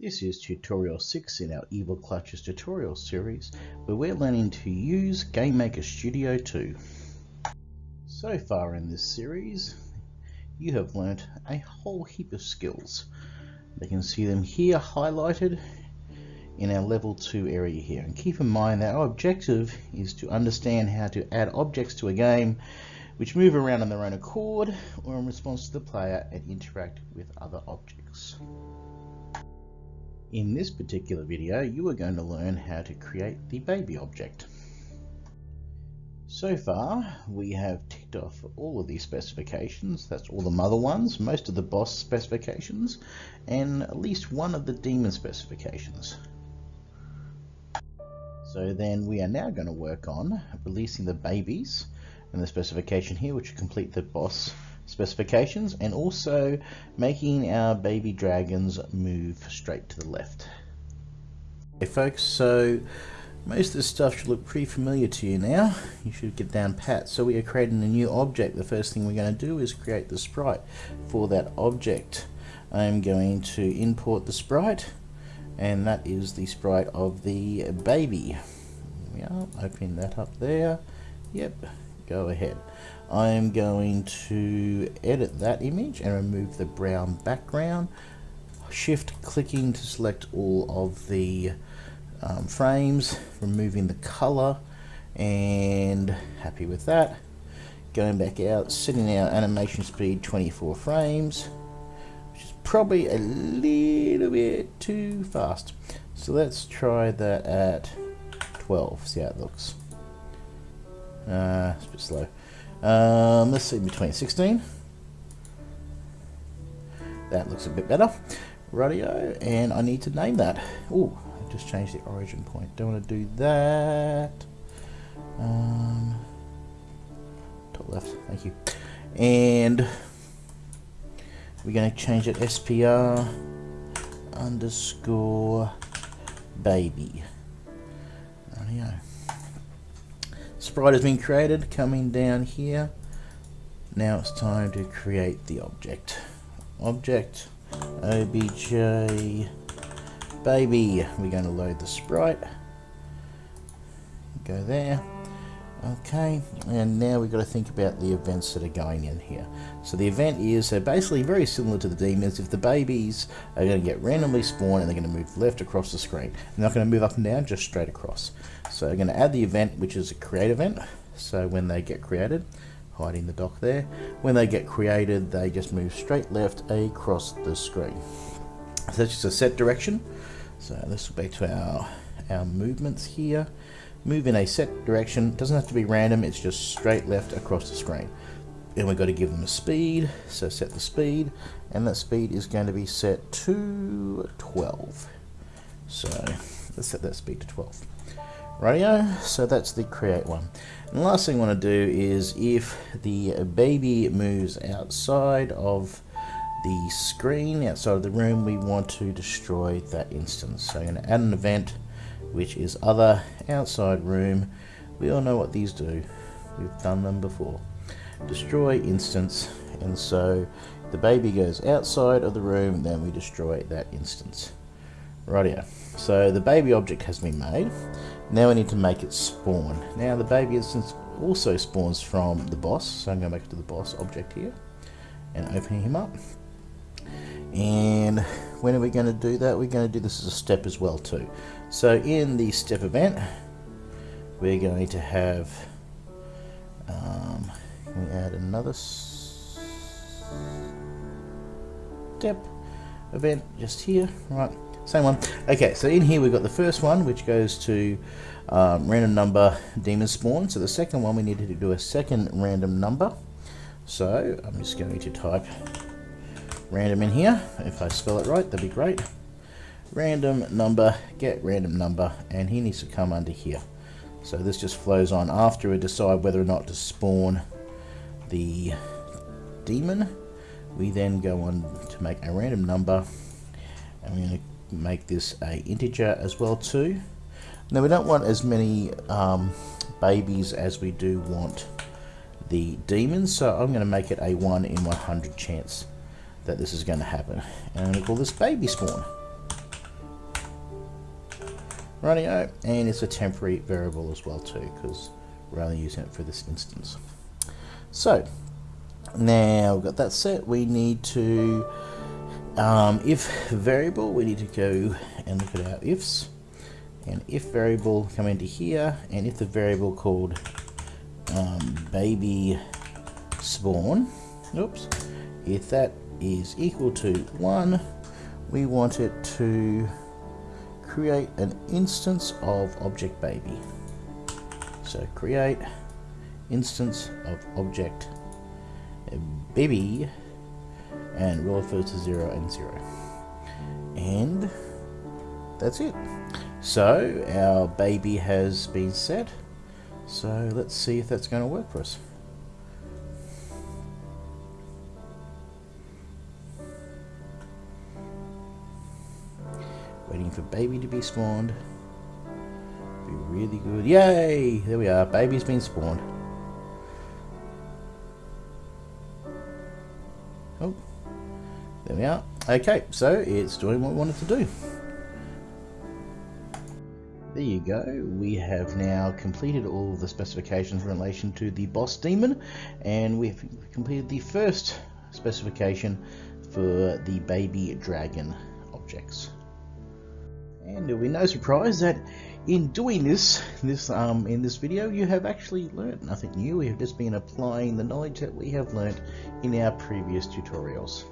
This is tutorial 6 in our Evil Clutches tutorial series where we're learning to use GameMaker Studio 2. So far in this series you have learnt a whole heap of skills. You can see them here highlighted in our level 2 area here and keep in mind that our objective is to understand how to add objects to a game which move around on their own accord or in response to the player and interact with other objects. In this particular video, you are going to learn how to create the baby object. So far, we have ticked off all of these specifications. That's all the mother ones, most of the boss specifications, and at least one of the demon specifications. So then we are now going to work on releasing the babies and the specification here, which complete the boss specifications and also making our baby dragons move straight to the left. Okay folks, so most of this stuff should look pretty familiar to you now. You should get down pat. So we are creating a new object. The first thing we're going to do is create the sprite for that object. I'm going to import the sprite and that is the sprite of the baby. we are, opening that up there. Yep, go ahead. I'm going to edit that image and remove the brown background. Shift clicking to select all of the um, frames, removing the color and happy with that. Going back out, setting our animation speed 24 frames, which is probably a little bit too fast. So let's try that at 12, see how it looks. Uh, it's a bit slow. Um, let's see, between 16. That looks a bit better. Radio, and I need to name that. Oh, I just changed the origin point. Don't want to do that. Um, top left, thank you. And we're going to change it SPR underscore baby. Radio sprite has been created coming down here. Now it's time to create the object. Object obj baby. We're going to load the sprite. Go there okay and now we've got to think about the events that are going in here. So the event is so basically very similar to the demons. If the babies are going to get randomly spawned and they're going to move left across the screen they're not going to move up and down just straight across. So I'm going to add the event which is a create event. So when they get created hiding the dock there. When they get created they just move straight left across the screen. So that's just a set direction. So this will be to our our movements here move in a set direction. Doesn't have to be random, it's just straight left across the screen. And we've got to give them a speed, so set the speed, and that speed is going to be set to 12. So let's set that speed to 12. Radio, so that's the create one. And the last thing I want to do is if the baby moves outside of the screen, outside of the room, we want to destroy that instance. So I'm going to add an event which is other outside room. We all know what these do. We've done them before. Destroy instance, and so the baby goes outside of the room, then we destroy that instance. Right here. So the baby object has been made. Now we need to make it spawn. Now the baby instance also spawns from the boss, so I'm going to make it to the boss object here and opening him up. And when are we going to do that? We're going to do this as a step as well too. So in the step event, we're going to have, um, we add another step event just here, right? Same one. Okay, so in here we've got the first one, which goes to um, random number demon spawn. So the second one, we need to do a second random number. So I'm just going to type random in here. If I spell it right, that'd be great. Random number, get random number, and he needs to come under here. So this just flows on after we decide whether or not to spawn the demon. We then go on to make a random number, and we're going to make this a integer as well too. Now we don't want as many um, babies as we do want the demons, so I'm going to make it a 1 in 100 chance that this is going to happen. And I'm going to call this baby spawn. Radio, and it's a temporary variable as well too, because we're only using it for this instance. So, now we've got that set, we need to, um, if variable, we need to go and look at our ifs, and if variable come into here, and if the variable called um, baby spawn, oops, if that is equal to 1, we want it to create an instance of object baby. So create instance of object baby and roll first to 0 and 0. And that's it. So our baby has been set. So let's see if that's going to work for us. Waiting for baby to be spawned. Be really good. Yay! There we are. Baby's been spawned. Oh, there we are. Okay, so it's doing what we wanted to do. There you go. We have now completed all the specifications in relation to the boss demon, and we've completed the first specification for the baby dragon objects. And it'll be no surprise that in doing this, this um, in this video, you have actually learnt nothing new. We have just been applying the knowledge that we have learnt in our previous tutorials.